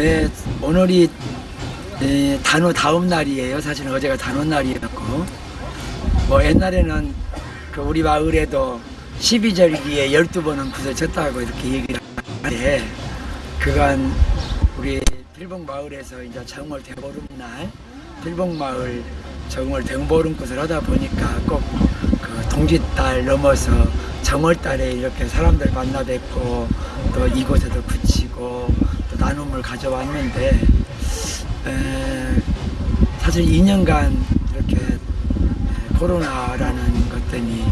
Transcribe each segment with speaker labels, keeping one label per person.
Speaker 1: 네, 오늘이 에, 단오 다음 날이에요. 사실은 어제가 단오 날이었고, 뭐 옛날에는 그 우리 마을에도 12절기에 12번은 굿을 쳤다고 이렇게 얘기를 하는데, 그간 우리 필봉 마을에서 이제 정월 대보름 날, 필봉 마을 정월 대보름 굿을 하다 보니까 꼭 그 동짓달 넘어서 정월달에 이렇게 사람들 만나 뵙고 또 이곳에도 그치고 또 나눔을 가져왔는데 에, 사실 2년간 이렇게 에, 코로나라는 것 때문에 에,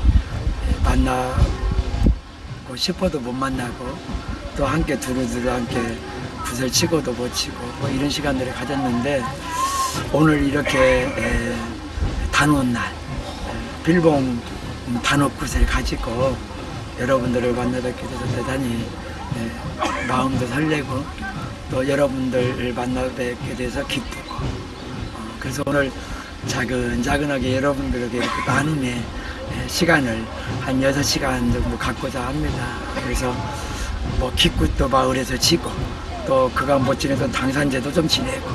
Speaker 1: 만나고 싶어도 못 만나고 또 함께 두루두루 함께 굿을 치고도 못 치고 뭐 이런 시간들을 가졌는데 오늘 이렇게 에, 단오날 에, 빌봉 단오굿을 가지고 여러분들을 만나 뵙게 돼서 대단히 에, 마음도 설레고 또 여러분들을 만나 뵙게 돼서 기쁘고 어, 그래서 오늘 자근자근하게 여러분들에게 이렇게 나눔의 에, 시간을 한 6시간 정도 갖고자 합니다. 그래서 뭐 기굿도 마을에서 지고 또 그간 못 지내던 당산제도 좀 지내고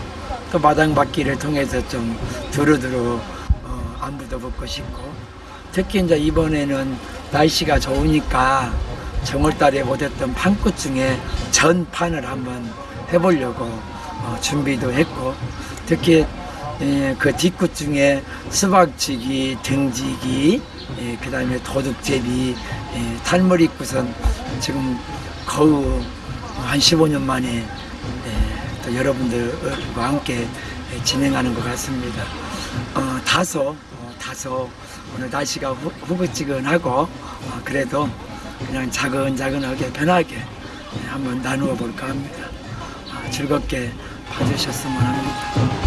Speaker 1: 또 마당받기를 통해서 좀 두루두루 어, 안부도 묻고 싶고 특히 이제 이번에는 날씨가 좋으니까 정월달에 못했던 판꽃 중에 전판을 한번 해보려고 어, 준비도 했고 특히 예, 그 뒷꽃 중에 수박지기, 등지기, 예, 그 다음에 도둑제비, 예, 탈머리꽃은 지금 거의 한 15년 만에 예, 또 여러분들과 함께 예, 진행하는 것 같습니다. 어, 다소, 어, 다소 오늘 날씨가 후, 후긋지근하고 어, 그래도 그냥 자근자근하게 편하게 예, 한번 나누어 볼까 합니다. 아, 즐겁게 봐주셨으면 합니다.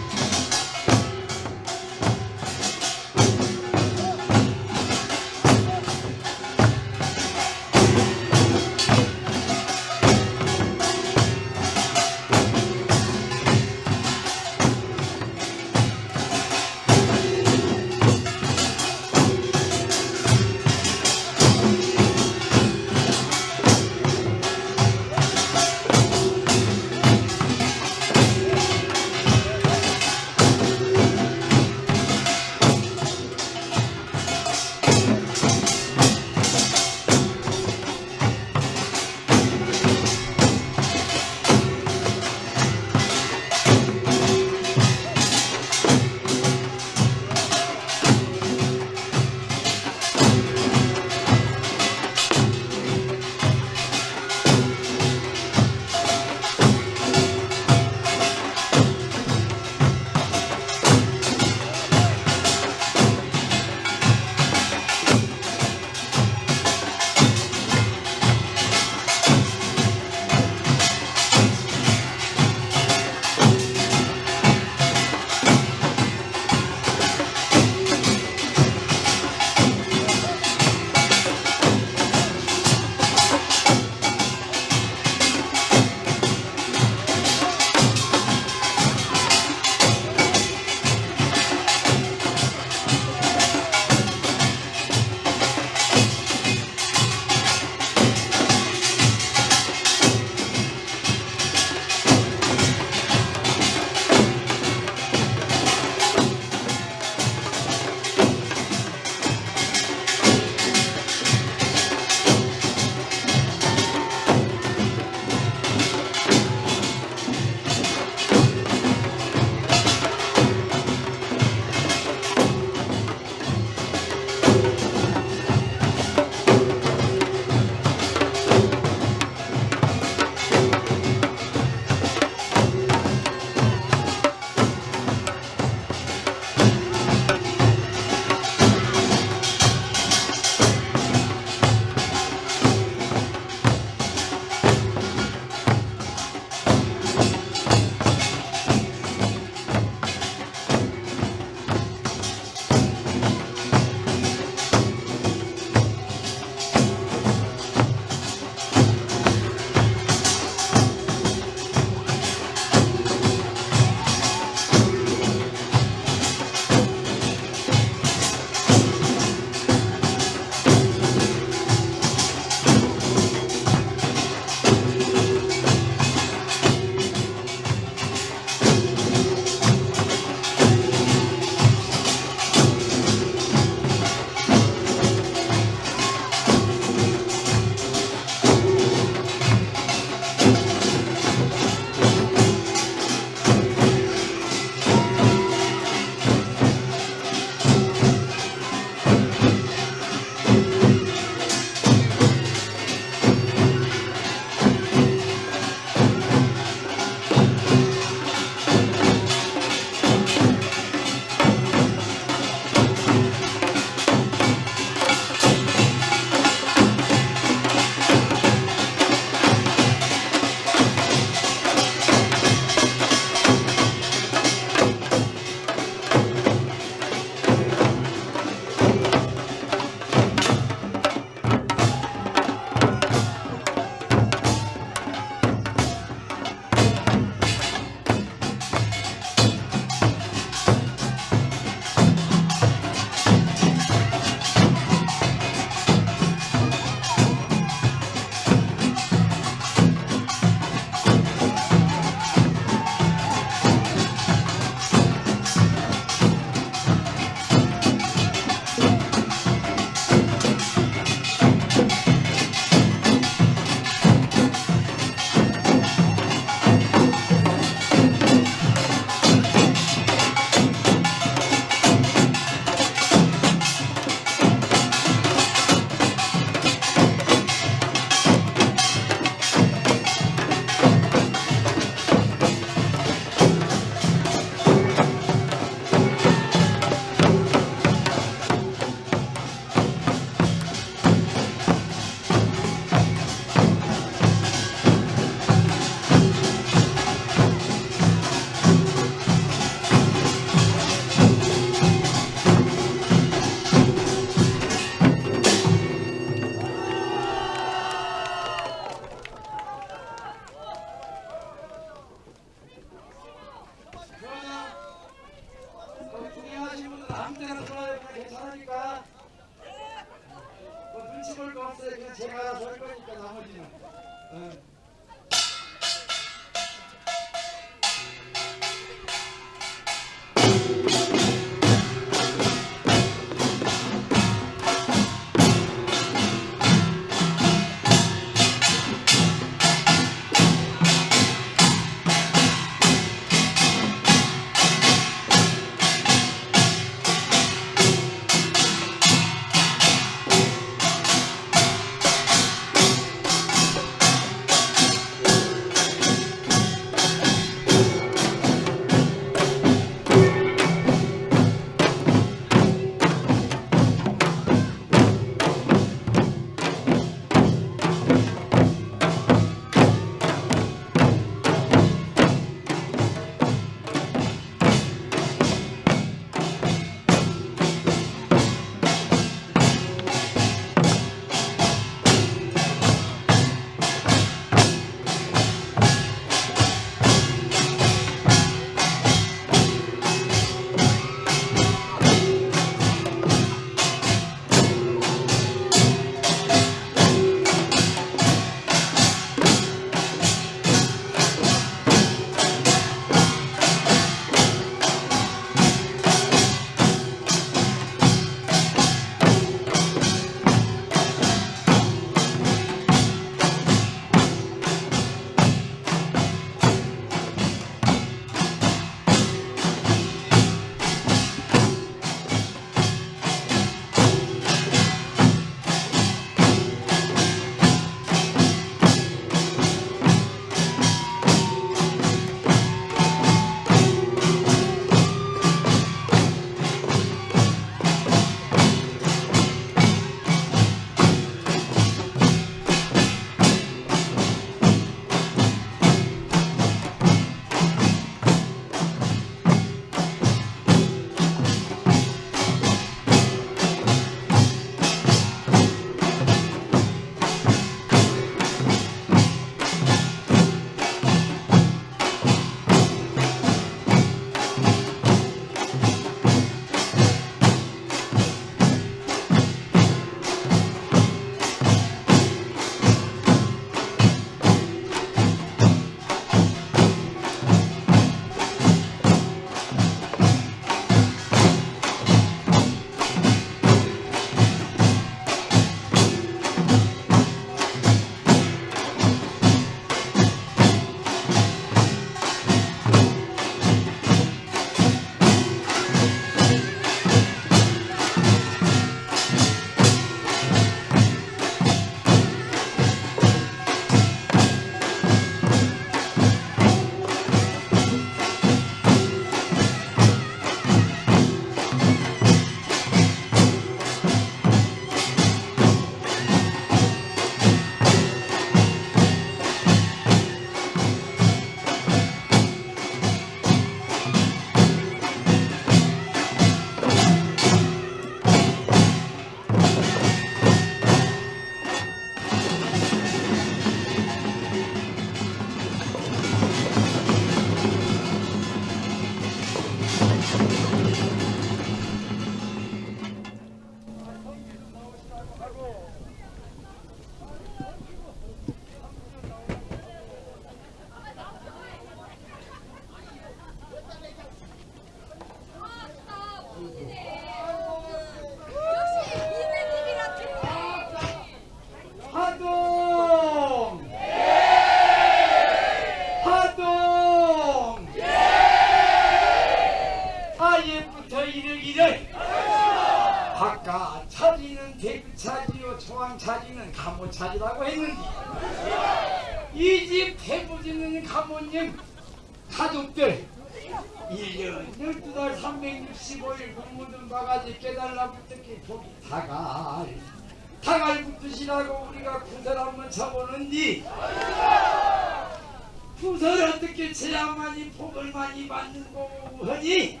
Speaker 2: 많이 복을 많이 받는 거고 하니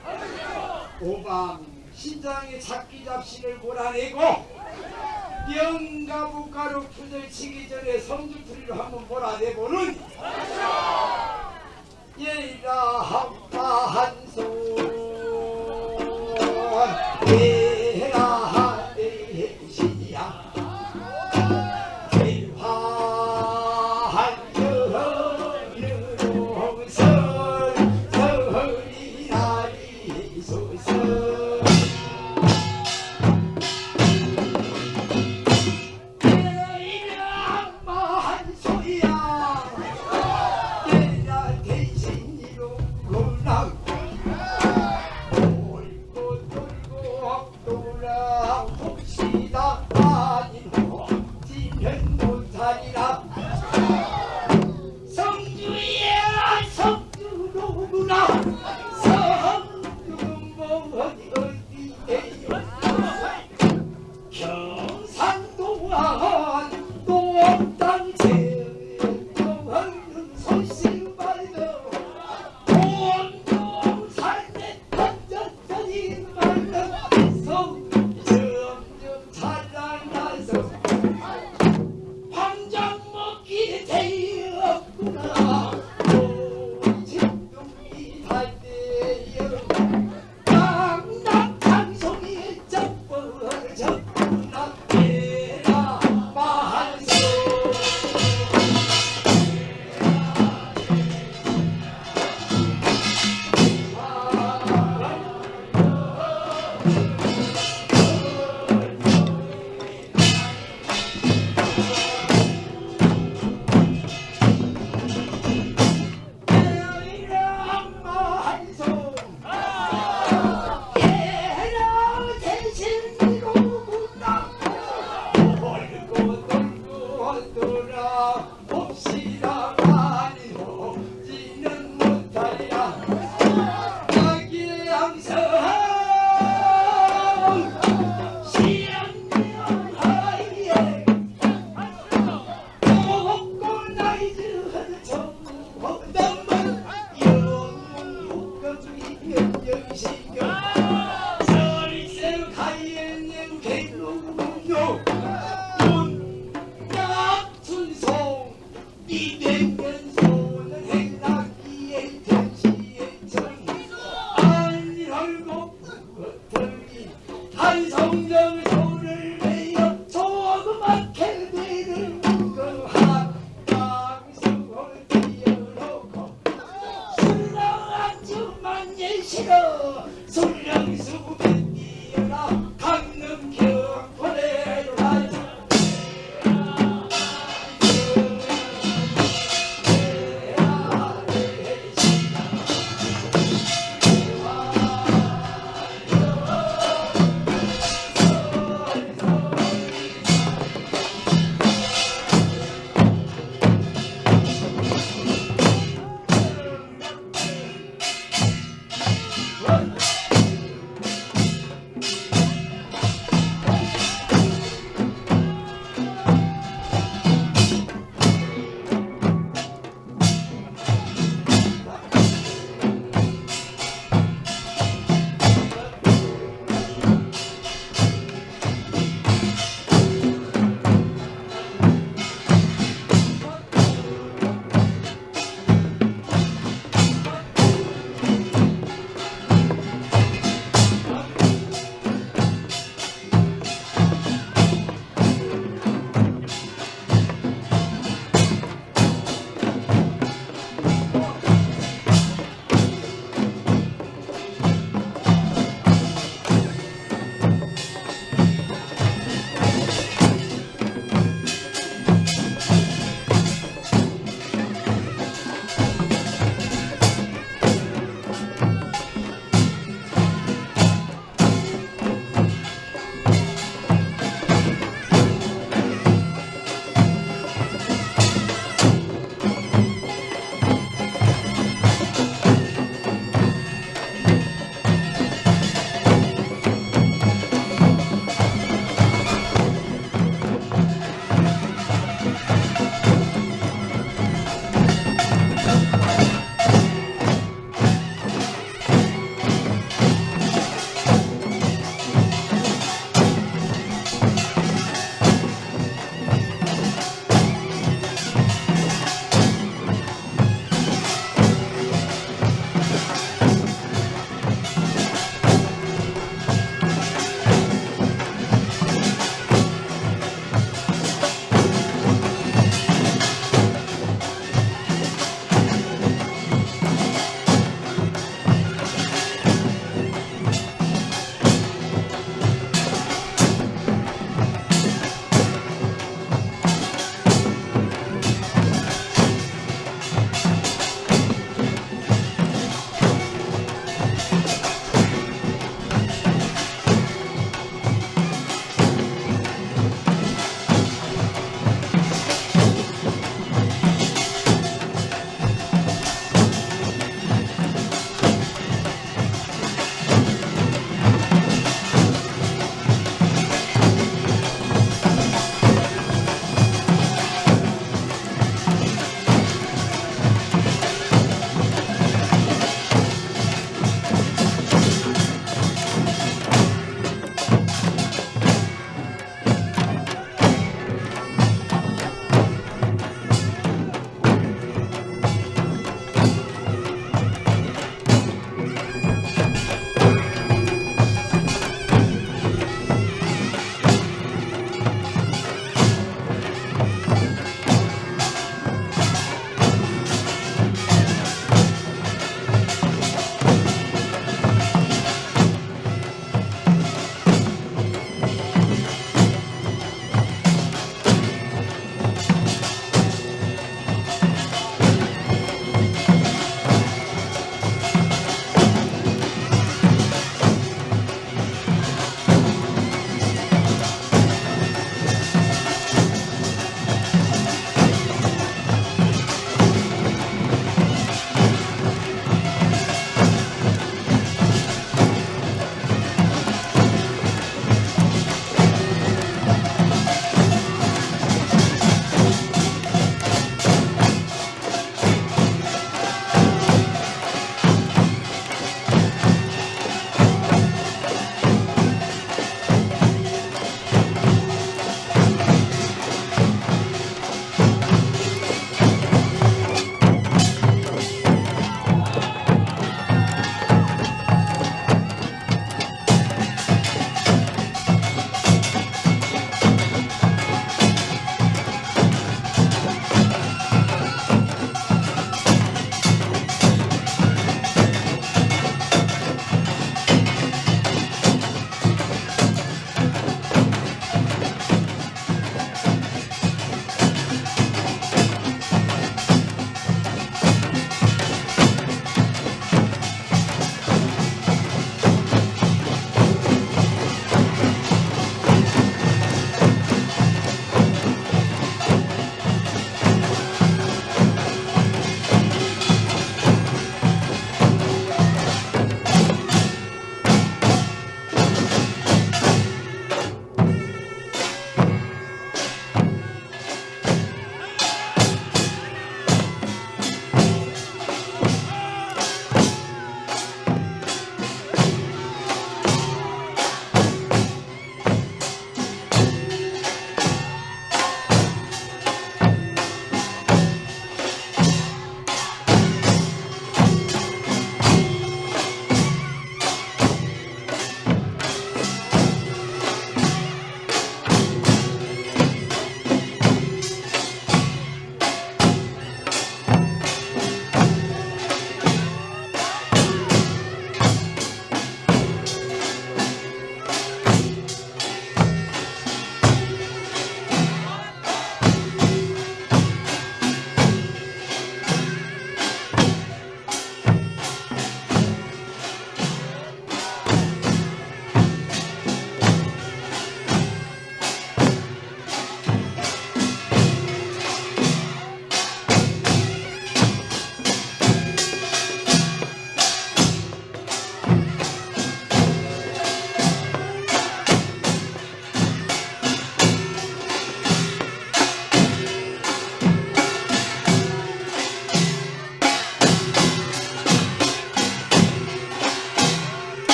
Speaker 2: 오밤 신장의 잡기 잡신을 몰아내고 영가부가로 풀들 치기 전에 성주풀이를 한번 몰아내보는